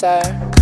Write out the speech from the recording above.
sir.